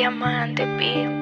Diamante, B.